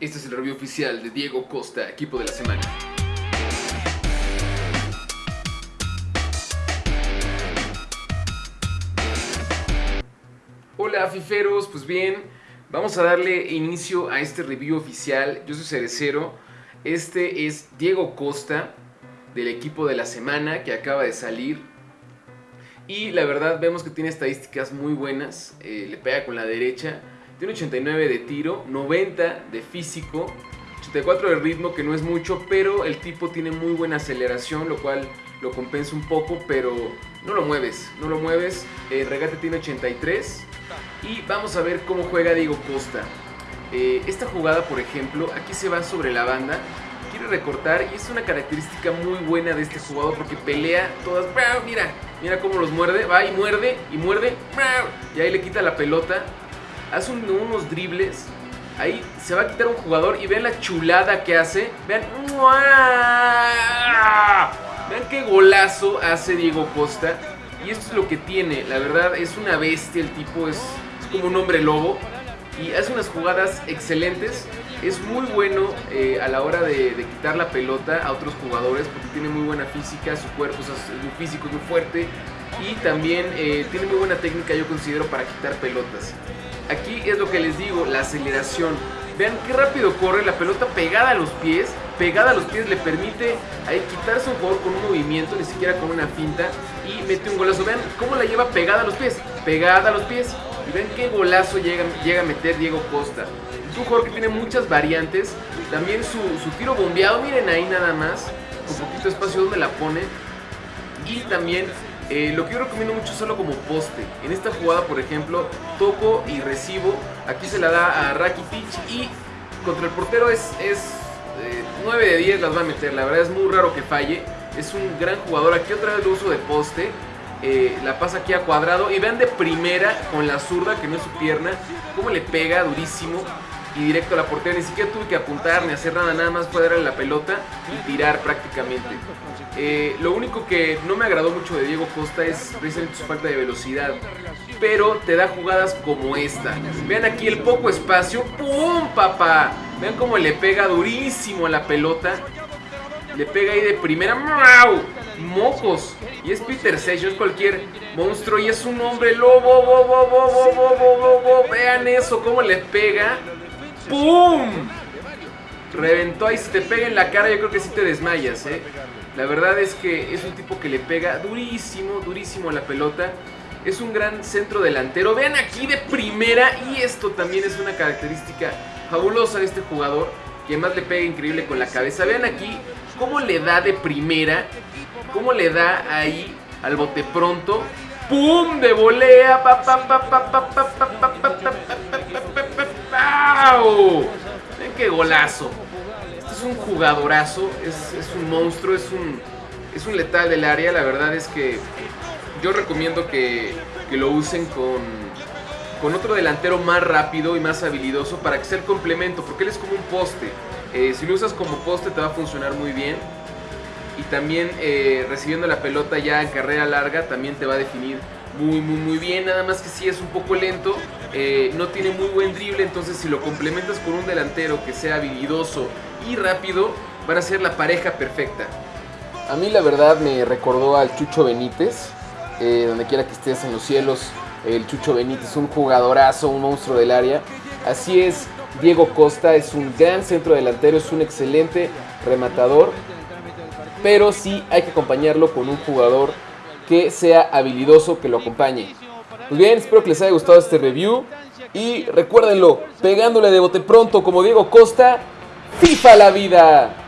Este es el review oficial de Diego Costa, equipo de la semana. Hola fiferos, pues bien, vamos a darle inicio a este review oficial. Yo soy Cerecero, este es Diego Costa del equipo de la semana que acaba de salir. Y la verdad vemos que tiene estadísticas muy buenas, eh, le pega con la derecha, tiene 89 de tiro, 90 de físico, 84 de ritmo que no es mucho, pero el tipo tiene muy buena aceleración, lo cual lo compensa un poco, pero no lo mueves, no lo mueves. El regate tiene 83 y vamos a ver cómo juega Diego Costa. Eh, esta jugada, por ejemplo, aquí se va sobre la banda, quiere recortar y es una característica muy buena de este jugador porque pelea todas. Mira, mira cómo los muerde, va y muerde y muerde y ahí le quita la pelota. Hace unos dribles. Ahí se va a quitar un jugador y vean la chulada que hace. Vean. Vean qué golazo hace Diego Costa. Y esto es lo que tiene. La verdad es una bestia. El tipo es, como un hombre lobo. Y hace unas jugadas excelentes. Es muy bueno eh, a la hora de, quitar la pelota a otros jugadores porque tiene muy buena física, su cuerpo es muy físico, es muy fuerte y también eh, tiene muy buena técnica yo considero para quitar pelotas. Aquí es lo que les digo, la aceleración. Vean qué rápido corre, la pelota pegada a los pies, pegada a los pies le permite ahí quitarse un jugador con un movimiento, ni siquiera con una finta, y mete un golazo. Vean cómo la lleva pegada a los pies, pegada a los pies. Y ven qué golazo llega, llega a meter Diego Costa. Es un jugador que tiene muchas variantes, también su, su tiro bombeado, miren ahí nada más, con poquito espacio donde la pone. Y también eh, lo que yo recomiendo mucho es solo como poste. En esta jugada, por ejemplo, toco y recibo. Aquí se la da a Rakitic y contra el portero es, es 9 eh, de 10 las va a meter. La verdad es muy raro que falle. Es un gran jugador. Aquí otra vez lo uso de poste. Eh, la pasa aquí a cuadrado. Y vean de primera con la zurda, que no es su pierna, cómo le pega durísimo y directo a la portería. Ni siquiera tuve que apuntar ni hacer nada, nada más fue darle la pelota y tirar prácticamente. Eh, lo único que no me agradó mucho de Diego Costa es precisamente su falta de velocidad. Pero te da jugadas como esta. Vean aquí el poco espacio. ¡Pum, papá! Vean cómo le pega durísimo a la pelota. Le pega ahí de primera. ¡Mau! Mocos. Y es Peter Sage, es cualquier monstruo. Y es un hombre lobo. Vean eso, cómo le pega. ¡Pum! Reventó ahí, si te pega en la cara yo creo que sí te desmayas, ¿eh? La verdad es que es un tipo que le pega durísimo, durísimo a la pelota. Es un gran centro delantero. Vean aquí de primera y esto también es una característica fabulosa de este jugador. Que más le pega increíble con la cabeza. Vean aquí cómo le da de primera. Cómo le da ahí al bote pronto. ¡Pum! De volea. ¡Ven qué golazo! Este es un jugadorazo, es, un monstruo, es un, letal del área. La verdad es que yo recomiendo que, lo usen con, con otro delantero más rápido y más habilidoso para que sea el complemento, porque él es como un poste. Eh, si lo usas como poste te va a funcionar muy bien. Y también eh, recibiendo la pelota ya en carrera larga también te va a definir muy, muy, muy bien. Nada más que sí es un poco lento. Eh, no tiene muy buen drible. Entonces, si lo complementas con un delantero que sea habilidoso y rápido, van a ser la pareja perfecta. A mí, la verdad, me recordó al Chucho Benítez. Eh, donde quiera que estés en los cielos, el Chucho Benítez, un jugadorazo, un monstruo del área. Así es, Diego Costa es un gran centro delantero, es un excelente rematador. Pero sí hay que acompañarlo con un jugador que sea habilidoso, que lo acompañe. Pues bien, espero que les haya gustado este review. Y recuérdenlo, pegándole de bote pronto como Diego Costa, FIFA la vida.